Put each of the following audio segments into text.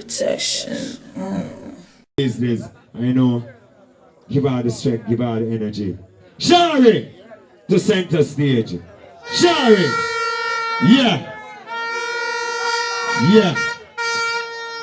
protection. Mm. Is this? I know. Give her the strength, give her the energy. Shari to center stage. Shari. Yeah. Yeah.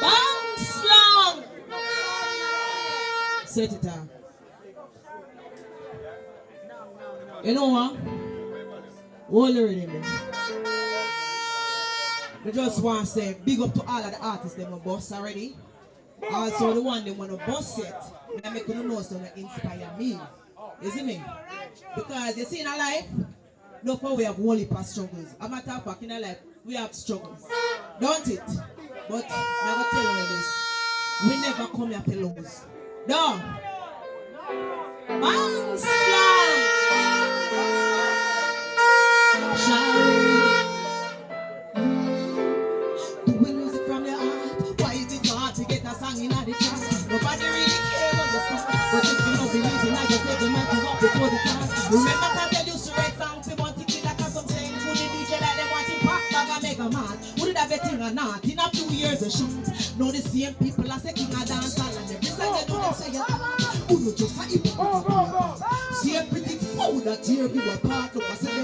Bounce long. Set it down. You know what? Hold the rhythm. I just want to say big up to all of the artists them a boss already. Also the one they want to boss yet. I make you know so that inspire me. See me? Because you see in our life, no for we have only past struggles. I'm not talking in our life, we have struggles. Don't it? But to tell you this. We never come here to lose. No. Bounce time. Remember that they used to write songs they want to kill like some saying who the DJ like they want to pop bag and make a man. Would it have a thing or not? In a few years a shoot. Know the same people as a king of dance hall and every song they do them say. Who know just a hop. See a pretty fool that here we were part. I said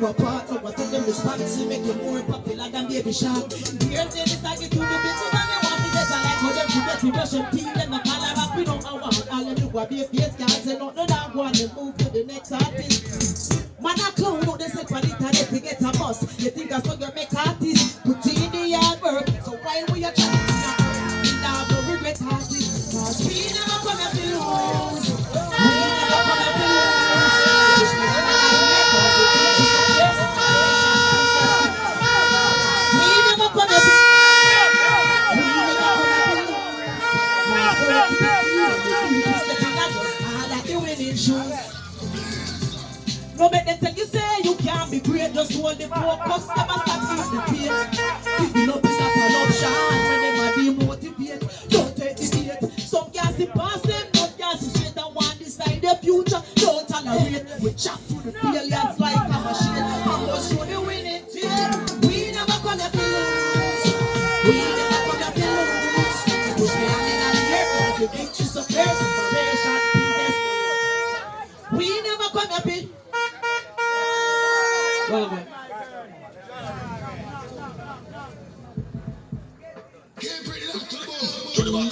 we were part of. I tell them to make you more popular than baby shark. The decide to do the business and they want to get a like how them to get to brush them teeth them the color up we don't know what all them do a be face can't say nothing that one they move No make them tell you say you can't be great, just hold the focus, never stop at the pace. Giving up is not an option when them a demotivate. Don't take the bait. Some gas the past them, no gas is straight and one decide the future. Don't tolerate. We chop through the failures like a machine. Right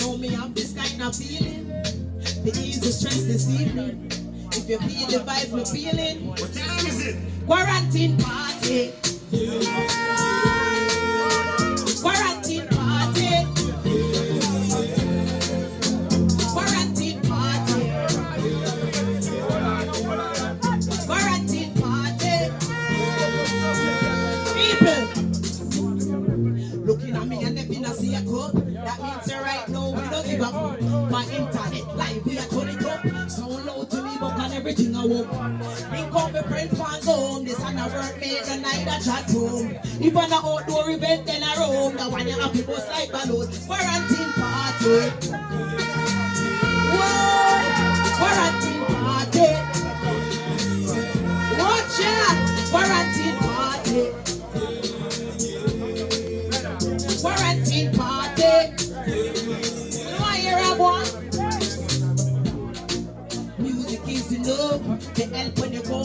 now, me I'm this kind of feeling. The ease the stress this evening. If you feel the vibe we're feeling, What time is it? quarantine party. We are turn it up. Sound loud to me, but on everything I want. Bring come my friends fans home. This and a work made the night a chat room. If an outdoor event, then I roam. The one you to go like balloon. Quarantine party.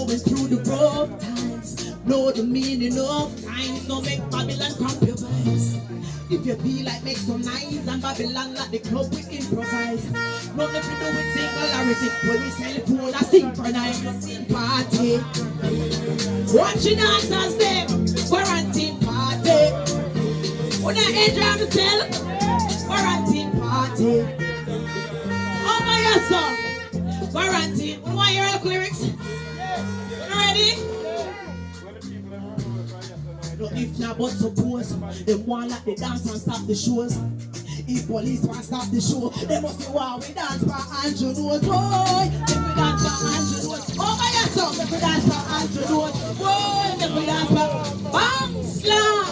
Going through the rough times. Know the meaning of times, no make Babylon compromise. If you feel like make some nice and Babylon like the club we improvise. Nothing to do with singularity, when we cell phone a synchronize party. Watching dancers them, quarantine party. When I enjoy myself, quarantine party. Oh my yes, sir. Quarantine. You want the lyrics? No, if not, but suppose they want like the dance and stop the shows. If police want stop the show, they must be why we dance for Andrew Holness. Boy, if we dance for Andrew Holness. Oh my yes, sir. If we dance for Andrew Holness. Boy, if we dance for Bang Slam.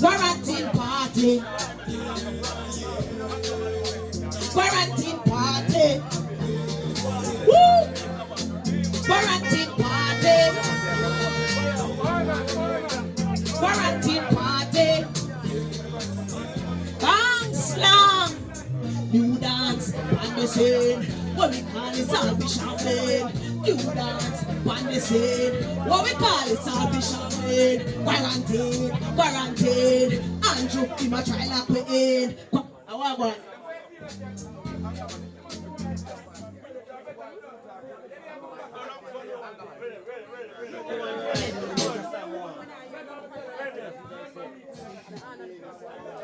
Quarantine party. Scene. What we call it salvage champagne. New dance on the scene. What we call it salvage champagne. Quarantine, quarantine. Andrew, he ma try lock me in. I want one.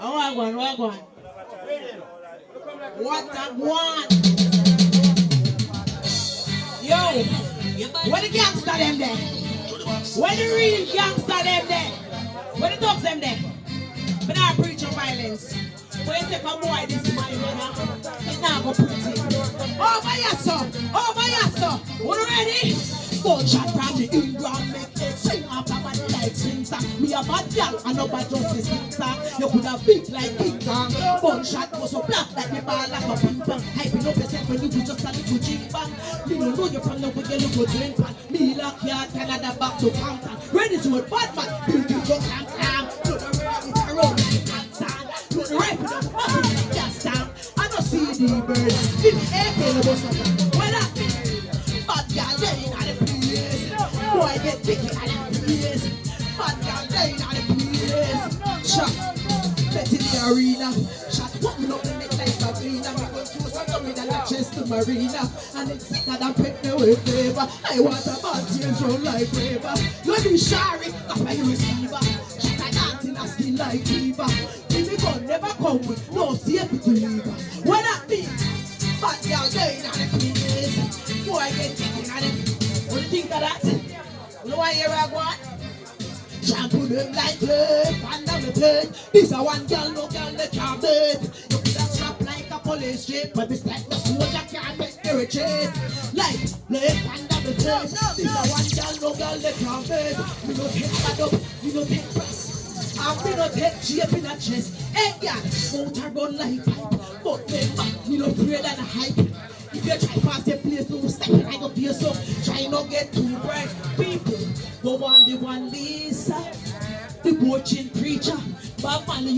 I want I want. What a one. Yo, where the gangster them there? Where the real gangster them there? Where the dogs them there? But I preach of violence. When you take a boy this my brother, it's not go pretty. Over here, son. Over here, son. You ready? Gunshot from the England make it sing up about the like swing song. Me a bad girl and no bad justice. You could have big like King Gunshot was so black like me ball like a ping pong. Hyping up yourself when you do just a little jing bang. Me no know you from the way you look drink pan. Me lock yard Canada back to Compton. Ready to a bad man. Build you go clam clam. To the ready to roll like a sand. To the right with the the gas down. I don't see the bird. In the air, kill the bus of them. I Bad girl, they in the place. Boy, get picky in the place. Bad girl, they in the place. Shot, bet in the arena. To Marina. And it's sicker than pick the way flavor. I want a bad change roll like flavor. You be sorry, that's why you receiver. Shot a dancing a skin like fever. Give me gun, never come with no safety lever. What that mean? Bad girl, they in the place. Boy, I get taken at it. What do you think of that? You know why here I want? Shampoo them like clay, pan down the plate. This a one girl, no girl, they can't. You could have strap like a police jeep, but this like can't make. Like, lay pan down the plate. This a one girl, no girl, they can't beat. Me no take bad up, me no take press. I'm me no take shape in a chest. Hey, yeah, motor run like pipe. But remember, me no afraid than a hype. If you try past the place, no step I go face. Try not get too bright. People go on the one Lisa, the coaching preacher. Bob Marley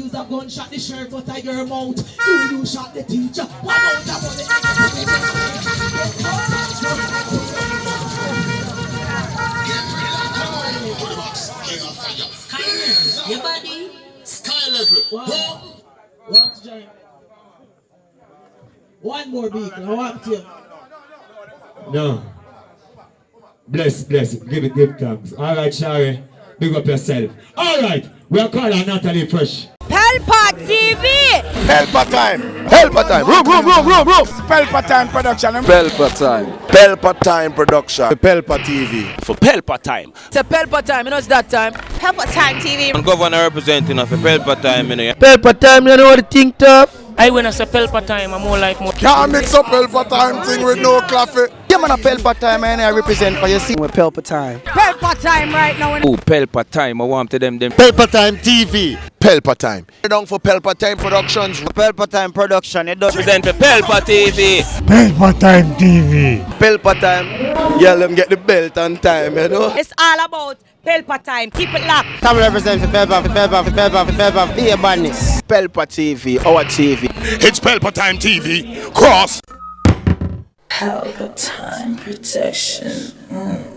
use a gunshot the shirt out of your mouth. You you shot the teacher. One out of Your body. Sky level. One, one to. One more beat. I want to. No. Bless, bless. Give it, give thanks. All right, Shari. Big up yourself. All right. We're calling Natalie Fresh. Pelpa TV! Pelpa time. Pelpa time. Room, room, room, room, room. Pelpa time production. Pelpa time. Pelpa time production. Pelpa TV. for Pelpa time. It's a Pelpa time, you know it's that time. Pelpa Time TV. And governor representing of Pelpa time, you know. Pelpa time, you know what the thing tough? I when I say Pelpa time, I'm more like more. Can't mix up Pelpa time thing with no coffee. Yeah, man, a Pelpa time, man. I represent for you. See, with Pelpa time. Pelpa time right now. Oh, Pelpa time. I want to them them. Pelpa time TV. Pelpa time. Down for Pelpa time productions. Pelpa time production. It does Represent for Pelpa TV. Pelpa time. TV. Pelpa time. Yeah, let them get the belt on time, you know. It's all about Pelpa time. Keep it locked. Come represent for Pelpa, for Pelpa, for Pelpa, for Pelpa. Be a badness. Pelpa TV, our TV. It's Pelpa time TV. Cross. Help time protection. Mm.